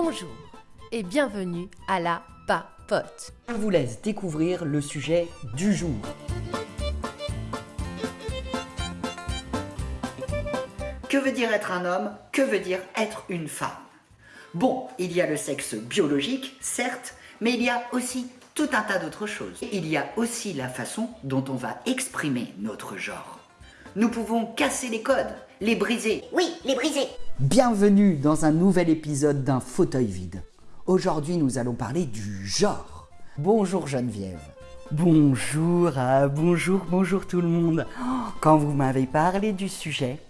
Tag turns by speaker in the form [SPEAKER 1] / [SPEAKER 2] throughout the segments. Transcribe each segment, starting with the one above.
[SPEAKER 1] Bonjour et bienvenue à la papote.
[SPEAKER 2] On vous laisse découvrir le sujet du jour. Que veut dire être un homme? Que veut dire être une femme? Bon, il y a le sexe biologique, certes, mais il y a aussi tout un tas d'autres choses. Il y a aussi la façon dont on va exprimer notre genre. Nous pouvons casser les codes, les briser.
[SPEAKER 3] Oui, les briser.
[SPEAKER 2] Bienvenue dans un nouvel épisode d'un fauteuil vide. Aujourd'hui, nous allons parler du genre. Bonjour Geneviève. Bonjour, ah, bonjour, bonjour tout le monde. Oh, Quand vous m'avez parlé du sujet,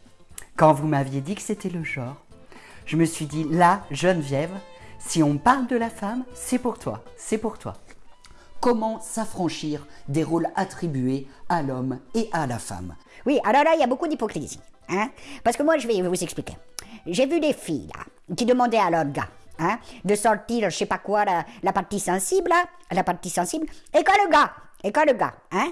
[SPEAKER 2] quand vous m'aviez dit que c'était le genre, je me suis dit, là, Geneviève, si on parle de la femme, c'est pour toi, c'est pour toi. Comment s'affranchir des rôles attribués à l'homme et à la femme?
[SPEAKER 3] Oui, alors là, il y a beaucoup d'hypocrisie. Hein Parce que moi, je vais vous expliquer. J'ai vu des filles qui demandaient à leur gars hein, de sortir, je sais pas quoi, la, partie sensible, la partie sensible, et quand le gars, et quand le gars, hein,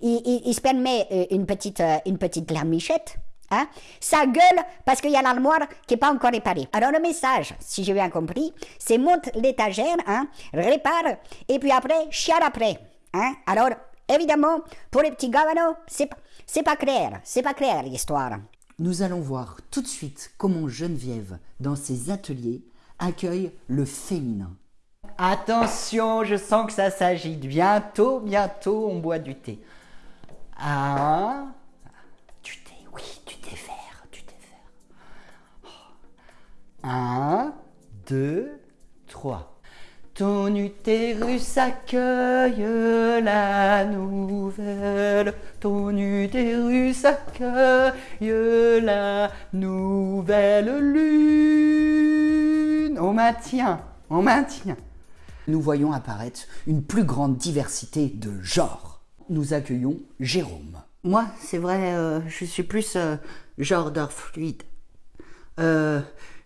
[SPEAKER 3] il se permet euh, une petite, euh, une petite larmichette, Hein? Ça gueule parce qu'il y a l'armoire qui n'est pas encore réparée. Alors le message, si j'ai bien compris, c'est monte l'étagère, hein, répare, et puis après, chiale après. Hein? Alors, évidemment, pour les petits gars, bah c'est pas- c'est pas clair, c'est pas clair l'histoire.
[SPEAKER 2] Nous allons voir tout de suite comment Geneviève, dans ses ateliers, accueille le féminin. Attention, je sens que ça s'agite. Bientôt, bientôt, on boit du thé. Ah, 1, 2, 3. Ton utérus accueille la nouvelle. Ton utérus accueille la nouvelle lune. On maintient, on maintient. Nous voyons apparaître une plus grande diversité de genres. Nous accueillons Jérôme. Moi, c'est vrai, euh, je suis plus euh, genre d'or fluide. Euh,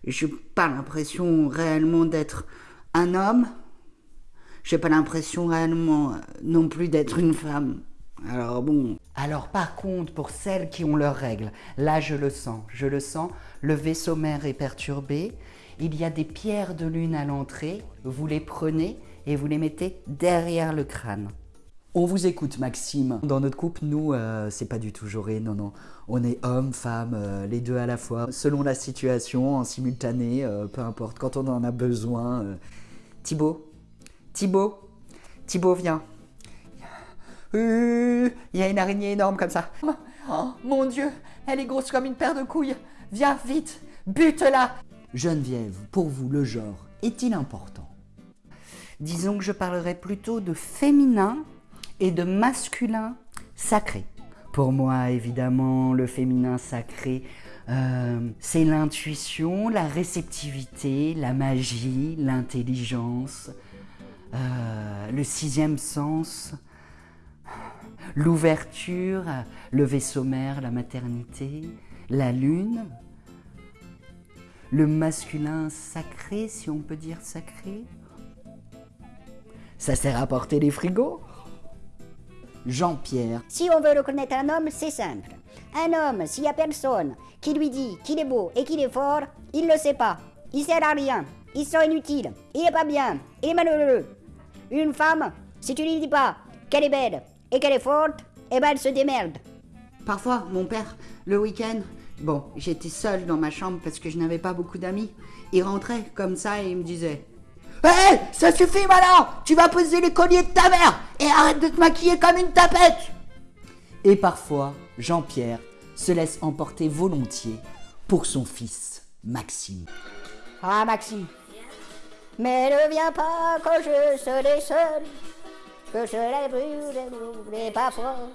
[SPEAKER 2] j'ai pas l'impression réellement d'être un homme. J'ai pas l'impression réellement euh, non plus d'être une femme. Alors bon. Alors par contre, pour celles qui ont leurs règles, là je le sens, je le sens, le vaisseau mère est perturbé. Il y a des pierres de lune à l'entrée. Vous les prenez et vous les mettez derrière le crâne. On vous écoute, Maxime. Dans notre couple, nous, euh, c'est pas du tout jauré, non, non. On est homme, femme, euh, les deux à la fois, selon la situation, en simultané, euh, peu importe, quand on en a besoin. Thibaut Thibaut Thibaut, viens. Il y a une araignée énorme comme ça. Oh, mon Dieu, elle est grosse comme une paire de couilles. Viens vite, bute-la. Geneviève, pour vous, le genre est-il important? Disons que je parlerai plutôt de féminin et de masculin sacré. Pour moi, évidemment, le féminin sacré, euh, c'est l'intuition, la réceptivité, la magie, l'intelligence, euh, le sixième sens, l'ouverture, le vaisseau mère, la maternité, la lune, le masculin sacré, si on peut dire sacré. Ça sert à porter les frigos Jean-Pierre,
[SPEAKER 3] Si on veut reconnaître un homme, c'est simple. Un homme, s'il y a personne qui lui dit qu'il est beau et qu'il est fort, il ne le sait pas. Il sert à rien. Il sent inutile. Il est pas bien. Il est malheureux. Une femme, si tu lui dis pas qu'elle est belle et qu'elle est forte, eh ben elle se démerde.
[SPEAKER 2] Parfois, mon père, le week-end, bon, j'étais seule dans ma chambre parce que je n'avais pas beaucoup d'amis. Il rentrait comme ça et il me disait Hé, ça suffit maintenant Tu vas poser les colliers de ta mère et arrête de te maquiller comme une tapette Et parfois, Jean-Pierre se laisse emporter volontiers pour son fils, Maxime.
[SPEAKER 3] Ah, Maxime. Mais ne viens pas quand je serai seul, que je je n'ai pas fort.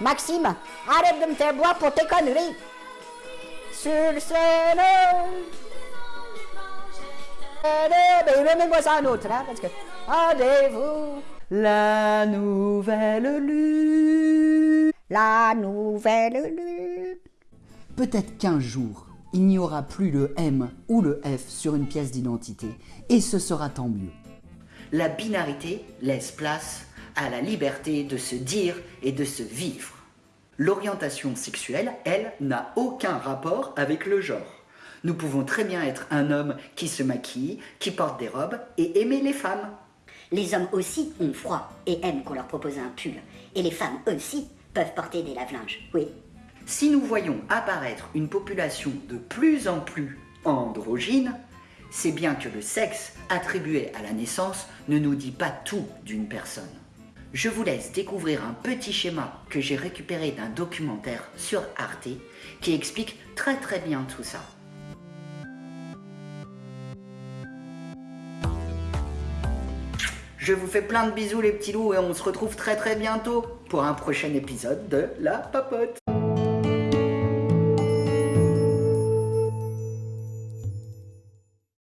[SPEAKER 3] Maxime, arrête de me faire boire pour tes conneries. Sur ce nom. Remets-moi ça un autre, hein, parce que. Rendez-vous,
[SPEAKER 2] La nouvelle lune
[SPEAKER 3] la nouvelle lune.
[SPEAKER 2] Peut-être qu'un jour, il n'y aura plus le M ou le F sur une pièce d'identité, et ce sera tant mieux. La binarité laisse place à la liberté de se dire et de se vivre. L'orientation sexuelle, elle, n'a aucun rapport avec le genre. Nous pouvons très bien être un homme qui se maquille, qui porte des robes et aimer les femmes.
[SPEAKER 3] Les hommes aussi ont froid et aiment qu'on leur propose un pull. Et les femmes aussi peuvent porter des lave-linges, oui.
[SPEAKER 2] Si nous voyons apparaître une population de plus en plus androgyne, c'est bien que le sexe attribué à la naissance ne nous dit pas tout d'une personne. Je vous laisse découvrir un petit schéma que j'ai récupéré d'un documentaire sur Arte qui explique très très bien tout ça. Je vous fais plein de bisous les petits loups et on se retrouve très très bientôt pour un prochain épisode de La Papote.